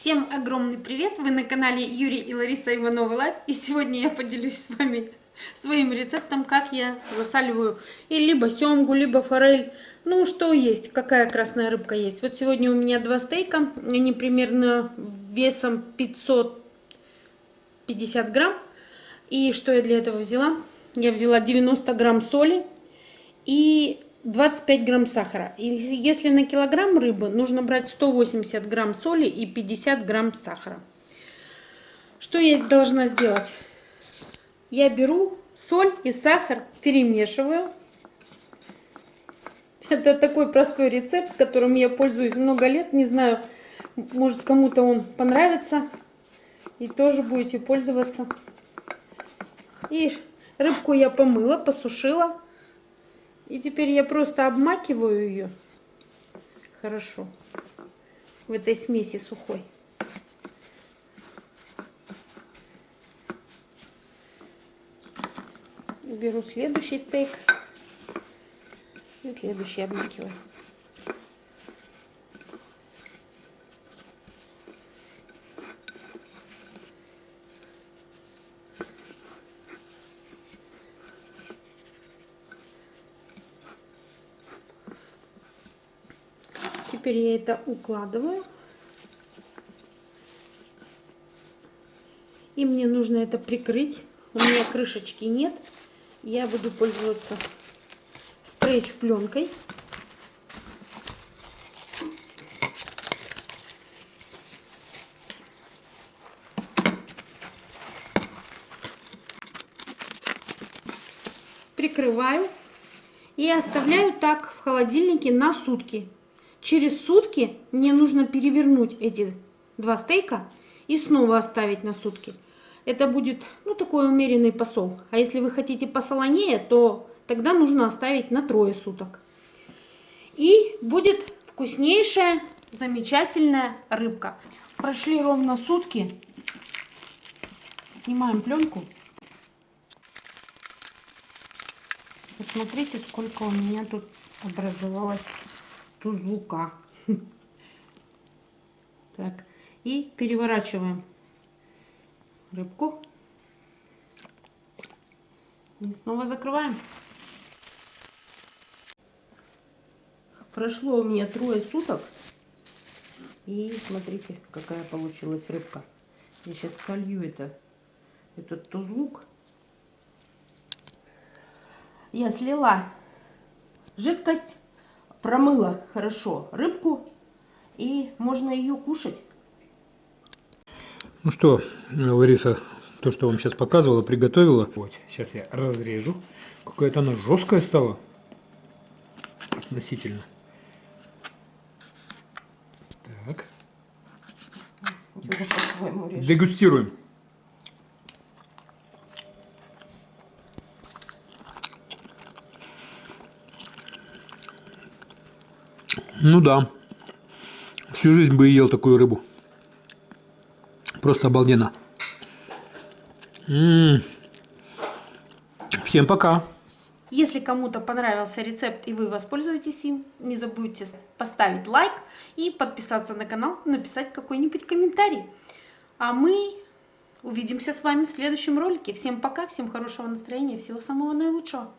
Всем огромный привет! Вы на канале Юрий и Лариса Ивановы Life. И сегодня я поделюсь с вами своим рецептом, как я засаливаю и либо семгу, либо форель. Ну, что есть, какая красная рыбка есть. Вот сегодня у меня два стейка. Они примерно весом 550 грамм. И что я для этого взяла? Я взяла 90 грамм соли и 25 грамм сахара. И если на килограмм рыбы нужно брать 180 грамм соли и 50 грамм сахара. Что я должна сделать? Я беру соль и сахар, перемешиваю. Это такой простой рецепт, которым я пользуюсь много лет. Не знаю, может кому-то он понравится. И тоже будете пользоваться. И рыбку я помыла, посушила. И теперь я просто обмакиваю ее хорошо в этой смеси сухой. Беру следующий стейк и следующий обмакиваю. Теперь я это укладываю. И мне нужно это прикрыть. У меня крышечки нет. Я буду пользоваться стрейч пленкой. Прикрываю и оставляю так в холодильнике на сутки. Через сутки мне нужно перевернуть эти два стейка и снова оставить на сутки. Это будет, ну, такой умеренный посол. А если вы хотите посолонее, то тогда нужно оставить на трое суток. И будет вкуснейшая, замечательная рыбка. Прошли ровно сутки. Снимаем пленку. Посмотрите, сколько у меня тут образовалось тузлука. Так, и переворачиваем рыбку. И снова закрываем. Прошло у меня трое суток. И смотрите, какая получилась рыбка. Я сейчас солью это, этот тузлук. Я слила жидкость промыла хорошо рыбку, и можно ее кушать. Ну что, Лариса, то, что вам сейчас показывала, приготовила. Вот, сейчас я разрежу. Какая-то она жесткая стала. Относительно. Так. Дегустируем. Ну да. Всю жизнь бы ел такую рыбу. Просто обалденно. М -м -м. Всем пока. Если кому-то понравился рецепт и вы воспользуетесь им, не забудьте поставить лайк и подписаться на канал, написать какой-нибудь комментарий. А мы увидимся с вами в следующем ролике. Всем пока, всем хорошего настроения, всего самого наилучшего.